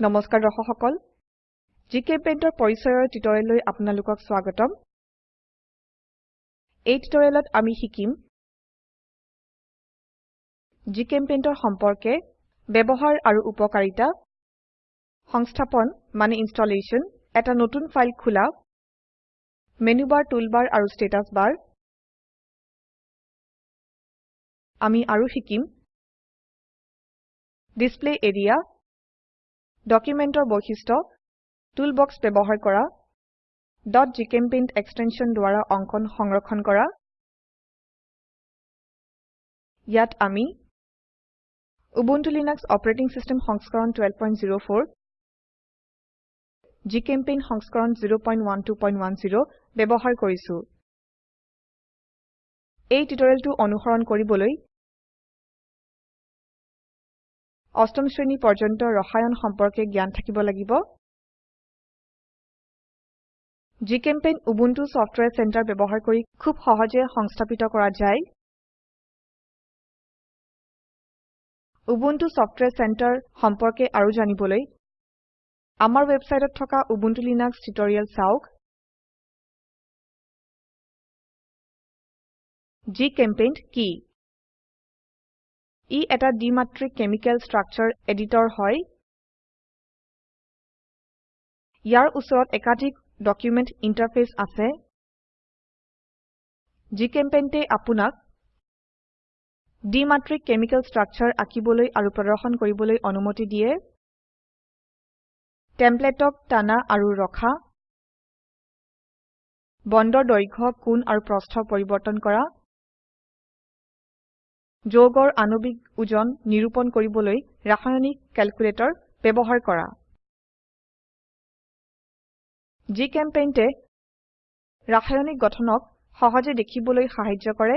নমস্কাৰ দৰ্শক সকল জিচেম্পেইণ্টৰ পৰিচয়ৰ টিউটোৰিয়েললৈ আপোনালোকক স্বাগতম। এই টিউটোৰিয়েলত আমি শিকিম জিচেম্পেইণ্টৰ সম্পৰ্কে ব্যবহাৰ আৰু উপকাৰিতা সংস্থাপন মানে ইনস্টলেশন এটা নতুন ফাইল খোলা মেনু বাৰ টুলবাৰ আৰু স্ট্যাটাস বাৰ। আমি আৰু শিকিম ডিসপ্লে এৰিয়া ডকুমেন্টৰ বৈশিষ্ট্য টুল বক্স ব্যবহাৰ কৰা gchempaint এক্সটেনশন দ্বাৰা অঙ্কন সংৰক্ষণ কৰা ইয়াত আমি উবুন্টু লিনাক্স অপাৰেটিং সিস্টেম সংস্কৰণ 1204 জিচেম্পেইণ্ট সংস্কৰণ 01210 ব্যবহাৰ কৰিছো। এই টিউটোৰিয়েলটো অনুসৰণ কৰিবলৈ অষ্টম শ্ৰেণী পৰ্যন্ত ৰসায়ন সম্পৰ্কে জ্ঞান থাকিব লাগিব। জিচেম্পেইণ্ট উবুন্টু সফটওয়্যাৰ সেন্টাৰ ব্যবহাৰ কৰি খুব সহজে সংস্থাপিত কৰা যায়। উবুন্টু সফটওয়্যাৰ সেন্টাৰ সম্পৰ্কে আৰু জানিবলৈ আমাৰ ওয়েবসাইটত থকা উবুন্টু লিনাক্স টিউটোৰিয়েল চাওক। জিচেম্পেইণ্ট কি? ই এটা দ্বিমাত্ৰিক কেমিকেল স্ট্ৰাকচাৰ এডিটৰ হয়। ইয়াৰ ওচৰত একাধিক ডকুমেন্ট ইন্টাৰফেস আছে। জিচেম্পেইণ্টে আপোনাক দ্বিমাত্ৰিক কেমিকেল স্ট্ৰাকচাৰ আঁকিবলৈ আৰু প্ৰদৰ্শন কৰিবলৈ অনুমতি দিয়ে। টেমপ্লেটক টানা আৰু ৰখা। বণ্ডৰ দৈৰ্ঘ্য কোণ আৰু প্ৰস্থ পৰিবৰ্তন কৰা। যৌগৰ আণবিক ওজন নিৰূপণ কৰিবলৈ ৰাসায়নিক ক্যালকুলেটৰ ব্যবহাৰ কৰা। জিচেম্পেইণ্টে ৰাসায়নিক গঠনক সহজে দেখিবলৈ সাহায্য কৰে।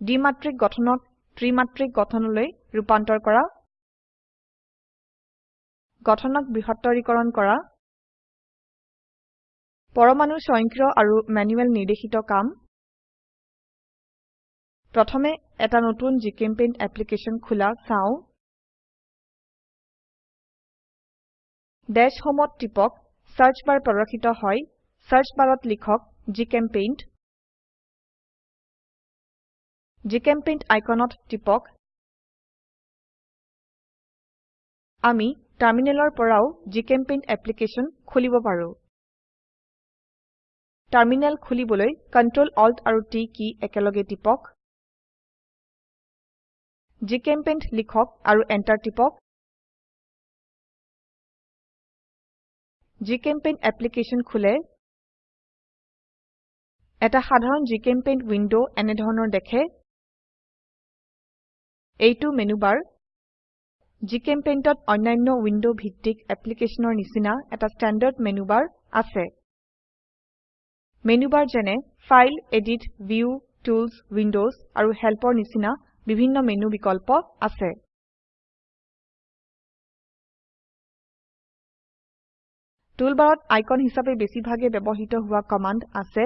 দ্বিমাত্ৰিক গঠনক ত্ৰিমাত্ৰিক গঠনলৈ ৰূপান্তৰ কৰা। গঠনক বৃহত্তৰীকৰণ কৰা। পৰমাণুৰ স্বয়ংক্ৰিয় আৰু ম্যানুয়েল নিৰ্দেশিত কাম। প্ৰথমে এটা নতুন জিচেম্পেইণ্ট অ্যাপ্লিকেশন খোলা চাও। ডেশ হোমত টিপক সাৰ্চ বাৰ প্ৰদৰ্শিত হয়। সাৰ্চ বাৰত লিখক জিচেম্পেইণ্ট জিচেম্পেইণ্ট আইকনত টিপক। আমি টাৰ্মিনেলৰ পৰাও জিচেম্পেইণ্ট অ্যাপ্লিকেশন খুলিব পাৰো। টাৰ্মিনেল খুলিবলৈ Ctrl Alt আৰু T কী একেলগে টিপক। জিচেম্পেইণ্ট লিখক আৰু এন্টাৰ টিপক। জিচেম্পেইণ্ট অ্যাপ্লিকেশন খুলে। এটা সাধাৰণ জিচেম্পেইণ্ট উইন্ডো এনেধৰনৰ দেখে। এইটো মেনু বাৰ জিচেম্পেইণ্টত অন্যান্য উইন্ডো ভিত্তিক অ্যাপ্লিকেশনৰ নিচিনা এটা স্ট্যান্ডাৰ্ড মেনু বাৰ আছে। মেনু বাৰ যেনে file edit view tools windows আৰু হেল্পৰ নিচিনা বিভিন্ন মেনু বিকল্প আছে। টুলবাৰত আইকন হিসাবে বেছিভাগে ব্যবহৃত হোৱা কমান্ড আছে।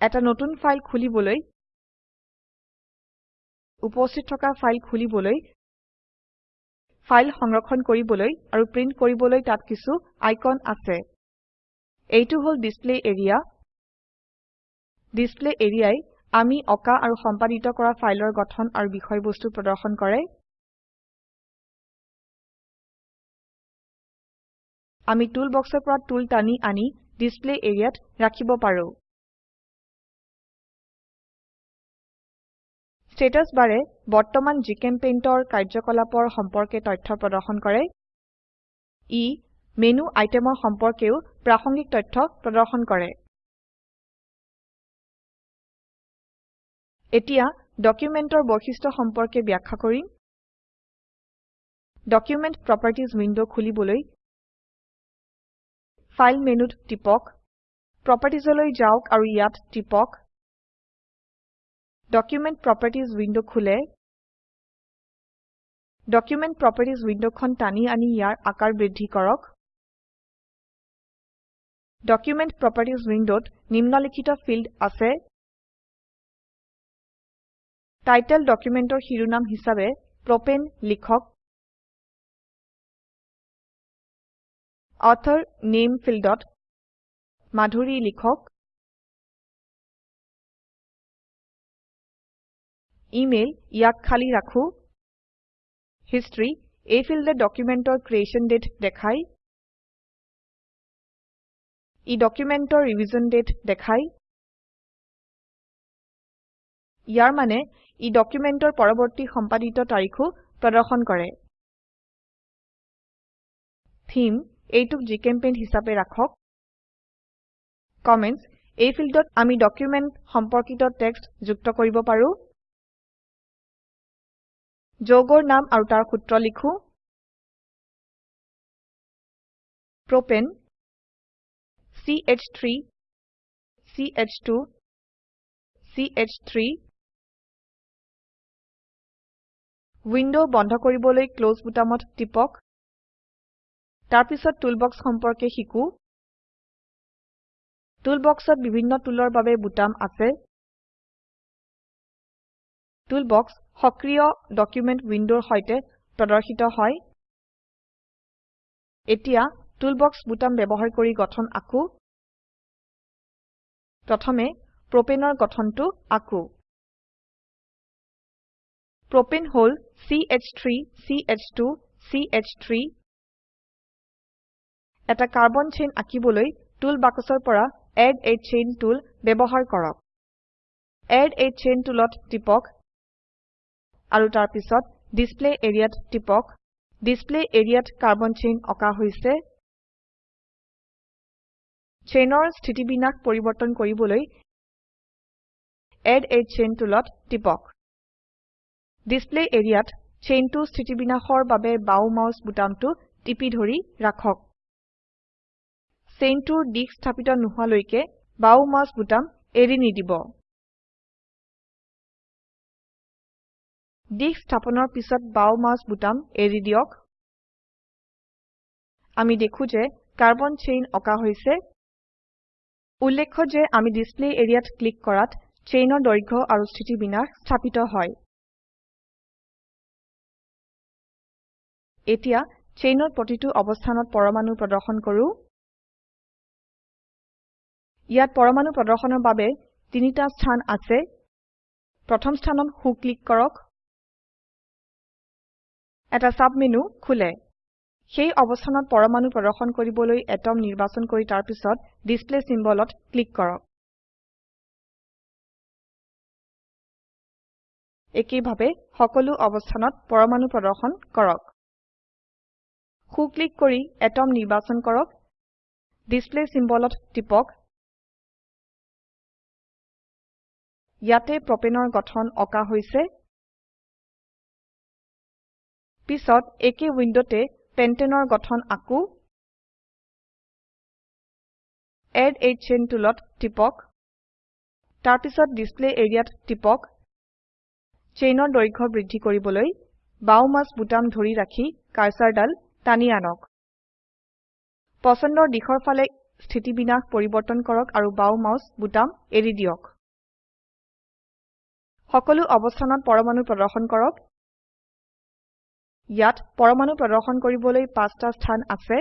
এটা নতুন ফাইল খুলিবলৈ উপস্থিত থকা ফাইল খুলিবলৈ ফাইল সংৰক্ষণ কৰিবলৈ আৰু প্ৰিন্ট কৰিবলৈ তাত কিছু আইকন আছে। এইটো হল ডিসপ্লে এৰিয়া। ডিসপ্লে এৰিয়াই আমি অকা আৰু সম্পাদিত কৰা ফাইলৰ গঠন আৰু বিষয়বস্তু প্ৰদৰ্শন কৰে। আমি টুল বক্সৰ পৰা টুল টানি আনি ডিসপ্লে এৰিয়াত ৰাখিব পাৰো। স্ট্যাটাস বাৰে বৰ্তমান জিচেম্পেইণ্টৰ কাৰ্যকলাপৰ সম্পৰ্কে তথ্য প্ৰদৰ্শন কৰে। ই মেনু আইটেমৰ সম্পৰ্কেও প্ৰাসঙ্গিক তথ্য প্ৰদৰ্শন কৰে। এতিয়া ডকুমেন্টৰ বৈশিষ্ট্য সম্পৰ্কে ব্যাখ্যা কৰিম। ডকুমেন্ট প্ৰপাৰ্টিজ উইন্ডো খুলিবলৈ ফাইল মেনুত টিপক। প্ৰপাৰ্টিজলৈ যাওক আৰু ইয়াত টিপক। ডকুমেন্ট প্ৰপাৰ্টিজ উইন্ডো খুলে। ডকুমেন্ট প্ৰপাৰ্টিজ উইন্ডোখন টানি আনি ইয়াৰ আকাৰ বৃদ্ধি কৰক। ডকুমেন্ট প্ৰপাৰ্টিজ উইন্ডোত নিম্নলিখিত ফিল্ড আছে। টাইটেল ডকুমেন্টৰ শিৰোনাম হিসাবে প্ৰপাণে লিখক। অথৰ নামে ফিল্ডত মাধুৰী লিখক। ইমেইল ইয়াক খালি ৰাখো। হিষ্টৰী এই ফিল্ডে ডকুমেন্টৰ ক্ৰিএশ্যন দাতে দেখায়। ই ডকুমেন্টৰ ৰিভিজন দাতে দেখায়। ইয়াৰ মানে ই ডকুমেন্টৰ পৰবৰ্তী সম্পাদিত তাৰিখো প্ৰদৰ্শন কৰে। থেমে এইটোক জিচেম্পেইণ্ট হিসাবে ৰাখক। কমেণ্টছ এই ফিল্ডত আমি ডকুমেন্ট সম্পৰ্কিত টেক্সট যুক্ত কৰিব পাৰো। যৌগৰ নাম আৰু তাৰ সূত্ৰ লিখো। প্ৰপাণে ch3 ch2 ch3 উইন্ডো বন্ধ কৰিবলৈ ক্লছ বুটামত টিপক। তাৰপিছত টুলবাক্স সম্পৰ্কে শিকো। টুলবাক্সত বিভিন্ন টুলৰ বাবে বুটাম আছে। টুলবাক্স সক্ৰিয় ডকুমেন্ট উইন্ডোৰ সৈতে প্ৰদৰ্শিত হয়। এতিয়া টুলবাক্স বুটাম ব্যবহাৰ কৰি গঠন আকো। প্ৰথমে প্ৰপাণে ৰ গঠনটো আকো। প্ৰপাণে হল ch3 ch2 ch3 এটা কাৰ্বন চেইন আঁকিবলৈ টুল বাক্সৰ পৰা এড a চেইন টুল ব্যবহাৰ কৰক। এড a চেইন টুলত টিপক আৰু তাৰ পিছত ডিসপ্লে এৰিয়াত টিপক। ডিসপ্লে এৰিয়াত কাৰ্বন চেইন অকা হৈছে। চেইনৰ স্থিতিবিন্যাস পৰিবৰ্তন কৰিবলৈ এড a চেইন টুলত টিপক। ডিসপ্লে এৰিয়াত চেইনটো স্থিতিবিন্যাসৰ বাবে বাও মাউস বুটামটো টিপি ধৰি ৰাখক। চেইনটোৰ দিশ স্থাপিত নোহোৱালৈকে বাও মাউস বুটাম এৰি নিদিব। দিশ স্থাপনৰ পিছত বাও মাউস বুটাম এৰি দিয়ক। আমি দেখো যে কাৰ্বন চেইন অকা হৈছে। উল্লেখ্য যে আমি ডিসপ্লে এৰিয়াত ক্লিক কৰাত চেইনৰ দৈৰ্ঘ্য আৰু স্থিতিবিন্যাস স্থাপিত হয়। এতিয়া চেইনৰ প্ৰতিটো অবস্থানত পৰমাণু প্ৰদৰ্শন কৰো। ইয়াত পৰমাণু প্ৰদৰ্শনৰ বাবে তিনিটা স্থান আছে। প্ৰথম স্থানত সো ক্লিক কৰক। এটা সাবমেনু খোলে। সেই অবস্থানত পৰমাণু প্ৰদৰ্শন কৰিবলৈ এটম নিৰ্বাচন কৰি তাৰ পিছত ডিসপ্লে চিম্বলত ক্লিক কৰক। একেইভাবে সকলো অবস্থানত পৰমাণু প্ৰদৰ্শন কৰক। সো ক্লিক কৰি এটম নিৰ্বাচন কৰক। ডিসপ্লে চিম্বলত টিপক। ইয়াতে প্ৰপাণে গঠন অকা হৈছে। পিছত একে উইন্ডোতে পেন্টেনৰ গঠন আকো। এড a চেইন টুলত টিপক। তাৰপিছত ডিসপ্লে এৰিয়াত টিপক। চেইনৰ দৈৰ্ঘ্য বৃদ্ধি কৰিবলৈ বাও মাউস বুটাম ধৰি ৰাখি কাৰ্সাৰডাল টানি আনক। পছন্দৰ দিশৰ ফালে স্থিতিবিন্যাস পৰিবৰ্তন কৰক আৰু বাও মাউস বুটাম এৰি দিয়ক। সকলো অবস্থানত পৰমাণু প্ৰদৰ্শন কৰক। ইয়াত পৰমাণু প্ৰদৰ্শন কৰিবলৈ পাঁচটা স্থান আছে।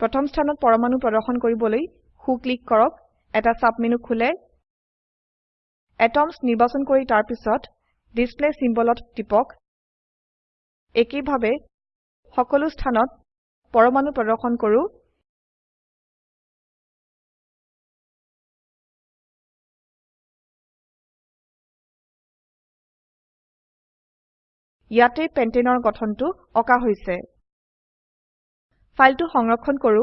প্ৰথম স্থানত পৰমাণু প্ৰদৰ্শন কৰিবলৈ সো ক্লিক কৰক। এটা সাবমেনু খোলে। এটমছ নিৰ্বাচন কৰি তাৰ পিছত ডিসপ্লে চিম্বলত টিপক। একেইভাবে সকলো স্থানত পৰমাণু প্ৰদৰ্শন কৰো। ইয়াতে পেন্টেনৰ গঠনটো অকা হৈছে। ফাইলটো সংৰক্ষণ কৰো।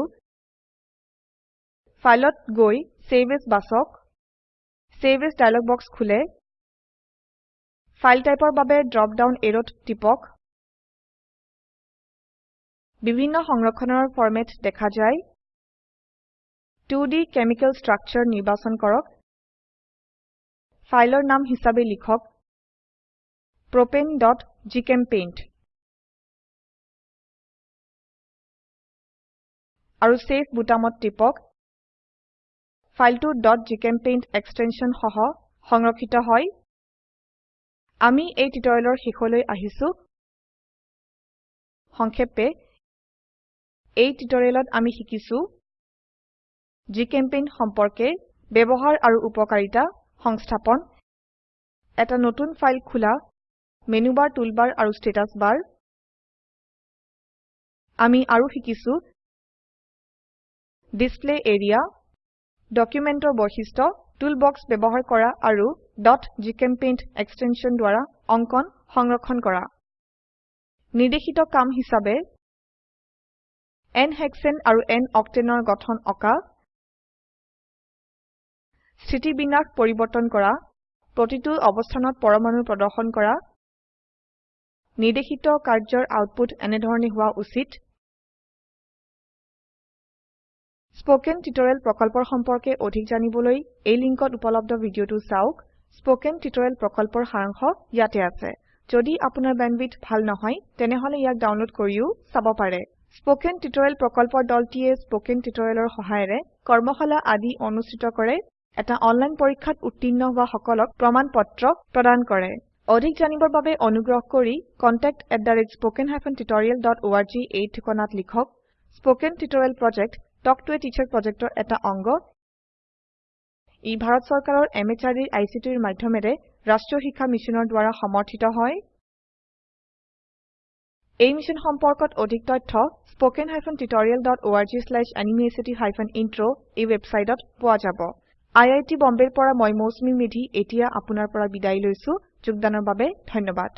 ফাইলত গৈ চেভ এজ বাছক চেভ এজ ডায়লগ বক্স খোলে। ফাইল টাইপৰ বাবে ড্ৰপ ডাউন এৰোত টিপক। বিভিন্ন সংৰক্ষণৰ ফৰম্যাট দেখা যায়। 2ডি কেমিকেল স্ট্ৰাকচাৰ নিৰ্বাচন কৰক। ফাইলৰ নাম হিসাবে লিখক propaneজিচেম্পেইণ্ট আৰু চেভ বুটামত টিপক। ফাইলটো gchempaint এক্সটেনশন সহ সংৰক্ষিত হয়। আমি এই টিউটৰিয়েলৰ শেষলৈ আহিছো। সংক্ষেপে এই টিউটৰিয়েলত আমি শিকিছো জিচেম্পেইণ্ট সম্পৰ্কে ব্যবহাৰ আৰু উপকাৰিতা সংস্থাপন এটা নতুন ফাইল খোলা মেনু বাৰ টুলবাৰ আৰু স্ট্যাটাস বাৰ আমি আৰু শিকিছো ডিসপ্লে এৰিয়া ডকুমেন্টৰ বৈশিষ্ট্য টুল বক্স ব্যবহাৰ কৰা আৰু. gchempaint এক্সটেনশন দ্বাৰা অঙ্কন সংৰক্ষণ কৰা। নিৰ্দেশিত কাম হিসাবে n হেশানে আৰু n octaneৰ গঠন আঁকা স্থিতিবিন্যাস পৰিবৰ্তন কৰা। প্ৰতিটো অবস্থানত পৰমাণু প্ৰদৰ্শন কৰা। নিৰ্দেশিত কাৰ্যৰ আউটপুট এনেধৰনে হোৱা উচিত। স্পোকেন টিউটৰিয়েল প্ৰকল্পৰ সম্পৰ্কে অধিক জানিবলৈ এই লিঙ্কত উপলব্ধ ভিডিওটো চাওক। স্পোকেন টিউটৰিয়েল প্ৰকল্পৰ সাৰাংশ ইয়াতে আছে। যদি আপোনাৰ বেণ্ডৱিডথ ভাল নহয় তেনেহলে ইয়াক ডাউনলোড কৰিও চাব পাৰে। স্পোকেন টিউটৰিয়েল প্ৰকল্পৰ দলটিয়ে স্পোকেন টিউটৰিয়েলৰ সহায়েৰে কৰ্মশালা আদি অনুষ্ঠিত কৰে। এটা অনলাইন পৰীক্ষাত উত্তীৰ্ণ হোৱা সকলক প্ৰমাণ পত্ৰ প্ৰদান কৰে। অধিক জানিবৰ বাবে অনুগ্ৰহ কৰি contactspoken tutorialorg এই ঠিকনাত লিখক। Spoken tutorial project talk to a teacher প্ৰজেক্টৰ এটা অংগ। ই ভাৰত চৰকাৰৰ MHRDৰ ICTৰ মাধ্যমেৰে ৰাষ্ট্ৰীয় শিক্ষা মিছনৰ দ্ৱাৰা সমৰ্থিত হয়। এই মিশ্যন সম্পৰ্কত অধিক তথ্য spoken hyphen tutorial org slash এনএমইআইচিত হাইফেন ইন্ট্ৰ এই ৱেবচাইটত পোৱা যাব। আই আই টী বম্বেৰ পৰা মই মৌচুমী মেধী এতিয়া আপোনাৰ পৰা বিদায় লৈছো। যোগদানৰ বাবে ধন্যবাদ।